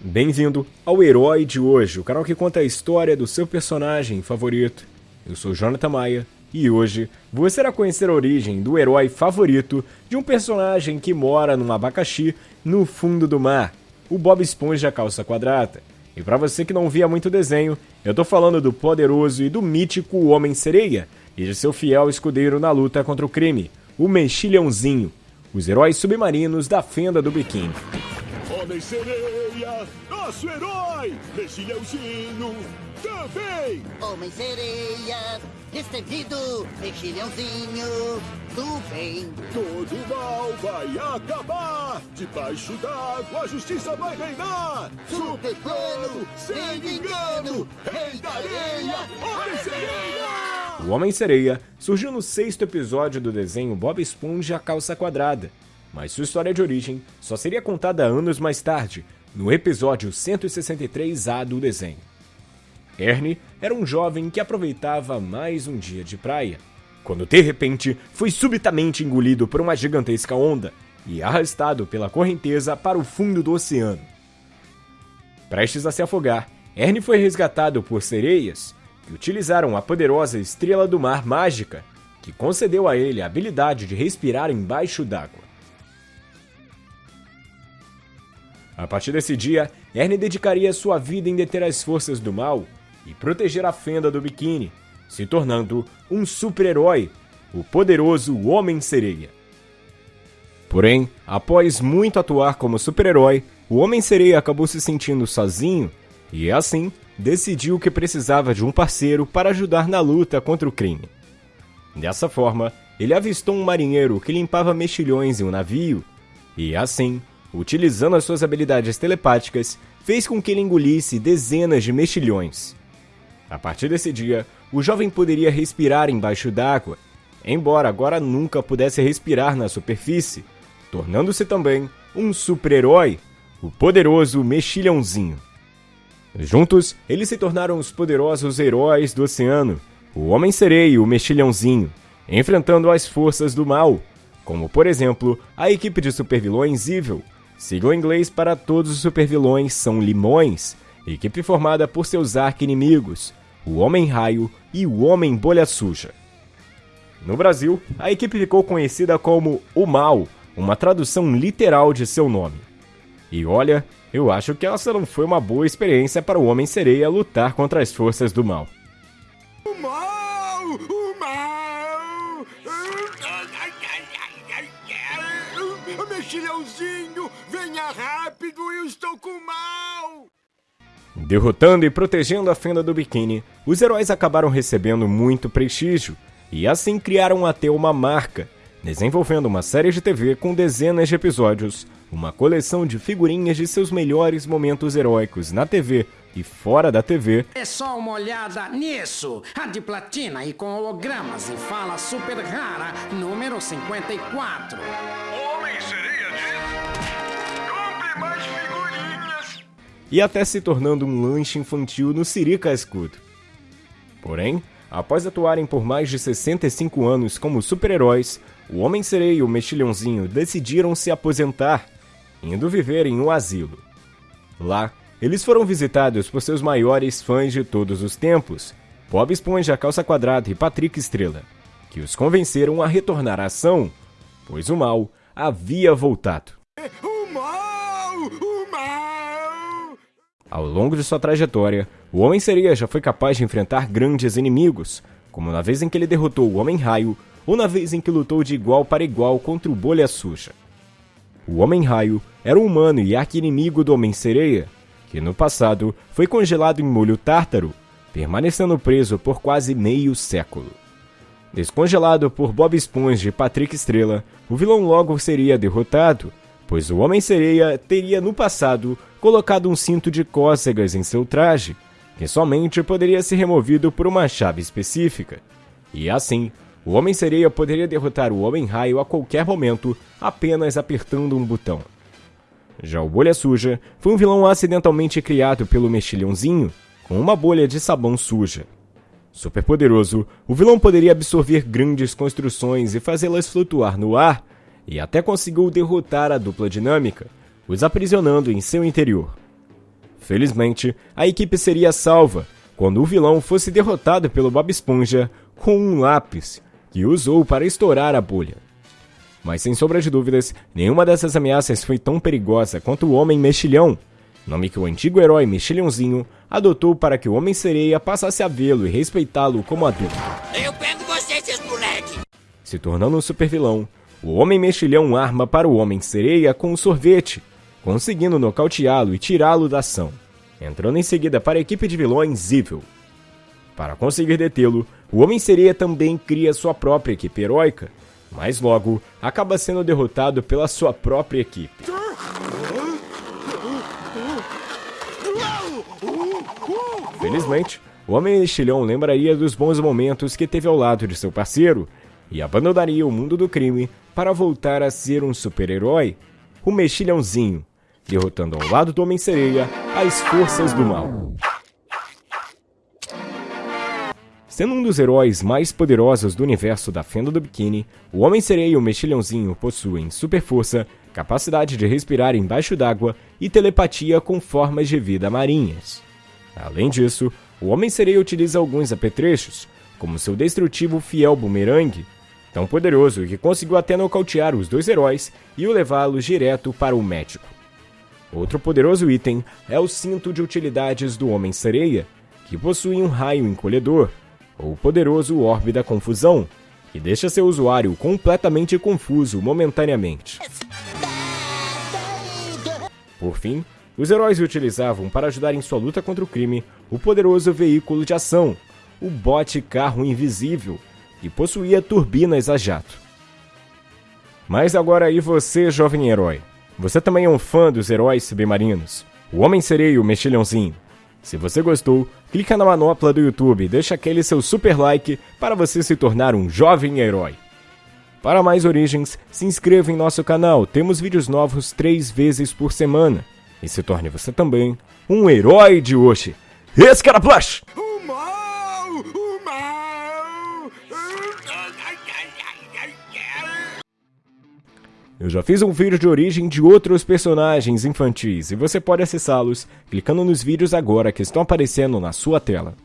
Bem-vindo ao Herói de Hoje, o canal que conta a história do seu personagem favorito. Eu sou Jonathan Maia e hoje você irá conhecer a origem do herói favorito de um personagem que mora num abacaxi no fundo do mar, o Bob Esponja Calça Quadrada. E para você que não via muito desenho, eu tô falando do poderoso e do mítico Homem-Sereia e de seu fiel escudeiro na luta contra o crime, o Mexilhãozinho, os heróis submarinos da fenda do biquíni. Homem-Sereia, nosso herói, mexilhãozinho, também! Homem-sereia, destemido, mexilhãozinho do bem. Todo mal vai acabar, debaixo d'água a justiça vai reinar! Super plano, sem engano, rei da areia, Homem-Sereia! O Homem-Sereia surgiu no sexto episódio do desenho Bob Esponja Calça Quadrada, mas sua história de origem só seria contada anos mais tarde, no episódio 163A do desenho. Ernie era um jovem que aproveitava mais um dia de praia, quando de repente foi subitamente engolido por uma gigantesca onda e arrastado pela correnteza para o fundo do oceano. Prestes a se afogar, Ernie foi resgatado por sereias que utilizaram a poderosa estrela do mar mágica, que concedeu a ele a habilidade de respirar embaixo d'água. A partir desse dia, Ernie dedicaria sua vida em deter as forças do mal e proteger a fenda do biquíni, se tornando um super-herói, o poderoso Homem-Sereia. Porém, após muito atuar como super-herói, o Homem-Sereia acabou se sentindo sozinho e, assim, decidiu que precisava de um parceiro para ajudar na luta contra o crime. Dessa forma, ele avistou um marinheiro que limpava mexilhões em um navio e, assim, utilizando as suas habilidades telepáticas, fez com que ele engolisse dezenas de mexilhões. A partir desse dia, o jovem poderia respirar embaixo d'água, embora agora nunca pudesse respirar na superfície, tornando-se também um super-herói, o poderoso Mexilhãozinho. Juntos, eles se tornaram os poderosos heróis do oceano, o Homem-Sereia e o Mexilhãozinho, enfrentando as forças do mal, como por exemplo a equipe de supervilões Evil, sigla em inglês para todos os supervilões são Limões, equipe formada por seus arqui-inimigos, o Homem-Raio e o Homem-Bolha Suja. No Brasil, a equipe ficou conhecida como O Mal, uma tradução literal de seu nome. E olha, eu acho que essa não foi uma boa experiência para o Homem-Sereia lutar contra as forças do mal. O mal! O mal! Mexilhãozinho, venha rápido, eu estou com mal! Derrotando e protegendo a fenda do biquíni, os heróis acabaram recebendo muito prestígio e assim criaram até uma marca, desenvolvendo uma série de TV com dezenas de episódios, uma coleção de figurinhas de seus melhores momentos heróicos na TV e fora da TV. É só uma olhada nisso! A de platina e com hologramas e fala super rara, número 54. E até se tornando um lanche infantil no Sirica Escudo. Porém, após atuarem por mais de 65 anos como super-heróis, o Homem-Sereia e o Mexilhãozinho decidiram se aposentar, indo viver em um asilo. Lá, eles foram visitados por seus maiores fãs de todos os tempos, Bob Esponja, Calça Quadrada e Patrick Estrela, que os convenceram a retornar à ação, pois o mal havia voltado. O mal! O mal! Ao longo de sua trajetória, o Homem-Sereia já foi capaz de enfrentar grandes inimigos, como na vez em que ele derrotou o Homem-Raio ou na vez em que lutou de igual para igual contra o Bolha Suja. O Homem-Raio era um humano e arqui-inimigo do Homem-Sereia, que no passado foi congelado em molho tártaro, permanecendo preso por quase meio século. Descongelado por Bob Esponja e Patrick Estrela, o vilão logo seria derrotado, pois o Homem-Sereia teria no passado colocado um cinto de cócegas em seu traje, que somente poderia ser removido por uma chave específica. E assim, o Homem-Sereia poderia derrotar o Homem-Raio a qualquer momento apenas apertando um botão. Já o Bolha Suja foi um vilão acidentalmente criado pelo Mexilhãozinho com uma bolha de sabão suja. Superpoderoso, o vilão poderia absorver grandes construções e fazê-las flutuar no ar, e até conseguiu derrotar a dupla dinâmica, os aprisionando em seu interior. Felizmente, a equipe seria salva quando o vilão fosse derrotado pelo Bob Esponja com um lápis que usou para estourar a bolha. Mas sem sombra de dúvidas, nenhuma dessas ameaças foi tão perigosa quanto o Homem Mexilhão, nome que o antigo herói Mexilhãozinho adotou para que o Homem-Sereia passasse a vê-lo e respeitá-lo como adulto. Eu pego vocês, seus moleques! Se tornando um supervilão, o Homem Mexilhão arma para o Homem-Sereia com um sorvete, conseguindo nocauteá-lo e tirá-lo da ação, entrando em seguida para a equipe de vilões Evil. Para conseguir detê-lo, o Homem-Sereia também cria sua própria equipe heróica, mas logo acaba sendo derrotado pela sua própria equipe. Felizmente, o Homem Mexilhão lembraria dos bons momentos que teve ao lado de seu parceiro e abandonaria o mundo do crime para voltar a ser um super-herói, o Mexilhãozinho, derrotando ao lado do Homem-Sereia as forças do mal. Sendo um dos heróis mais poderosos do universo da Fenda do Biquíni, o Homem-Sereia e o Mexilhãozinho possuem super força, capacidade de respirar embaixo d'água e telepatia com formas de vida marinhas. Além disso, o Homem-Sereia utiliza alguns apetrechos, como seu destrutivo fiel bumerangue, tão poderoso que conseguiu até nocautear os dois heróis e o levá-los direto para o médico. Outro poderoso item é o cinto de utilidades do Homem-Sereia, que possui um raio encolhedor, ou poderoso orbe da confusão, que deixa seu usuário completamente confuso momentaneamente. Por fim, os heróis utilizavam para ajudar em sua luta contra o crime o poderoso veículo de ação, o bote carro invisível, que possuía turbinas a jato. Mas agora e você, jovem herói? Você também é um fã dos heróis submarinos? O Homem-Sereia e o Mexilhãozinho? Se você gostou, clica na manopla do YouTube e deixa aquele seu super like para você se tornar um jovem herói. Para mais origens, se inscreva em nosso canal, temos vídeos novos três vezes por semana. E se torne você também um herói de hoje. Esse Eu já fiz um vídeo de origem de outros personagens infantis e você pode acessá-los clicando nos vídeos agora que estão aparecendo na sua tela.